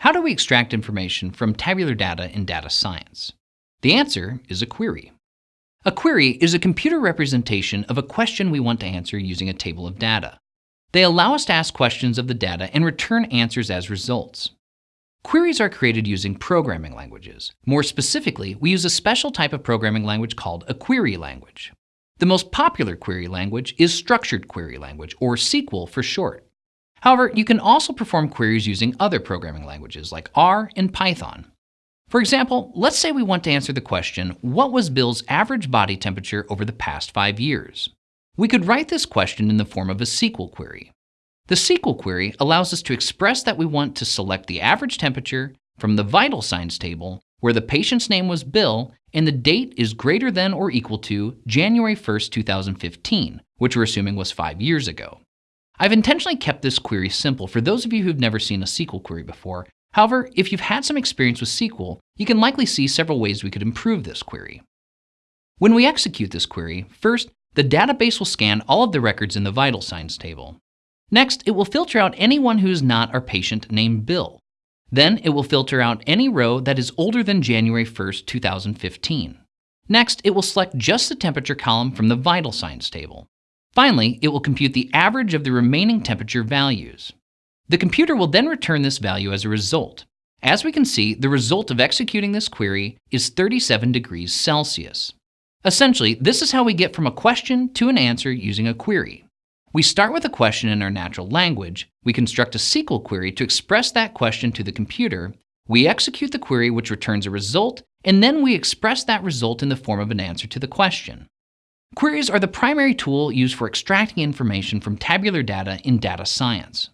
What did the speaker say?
How do we extract information from tabular data in data science? The answer is a query. A query is a computer representation of a question we want to answer using a table of data. They allow us to ask questions of the data and return answers as results. Queries are created using programming languages. More specifically, we use a special type of programming language called a query language. The most popular query language is Structured Query Language, or SQL for short. However, you can also perform queries using other programming languages like R and Python. For example, let's say we want to answer the question, what was Bill's average body temperature over the past five years? We could write this question in the form of a SQL query. The SQL query allows us to express that we want to select the average temperature from the vital signs table where the patient's name was Bill and the date is greater than or equal to January 1, 2015, which we're assuming was five years ago. I've intentionally kept this query simple for those of you who've never seen a SQL query before. However, if you've had some experience with SQL, you can likely see several ways we could improve this query. When we execute this query, first, the database will scan all of the records in the vital signs table. Next, it will filter out anyone who is not our patient named Bill. Then it will filter out any row that is older than January 1, 2015. Next, it will select just the temperature column from the vital signs table. Finally, it will compute the average of the remaining temperature values. The computer will then return this value as a result. As we can see, the result of executing this query is 37 degrees Celsius. Essentially, this is how we get from a question to an answer using a query. We start with a question in our natural language, we construct a SQL query to express that question to the computer, we execute the query which returns a result, and then we express that result in the form of an answer to the question. Queries are the primary tool used for extracting information from tabular data in data science.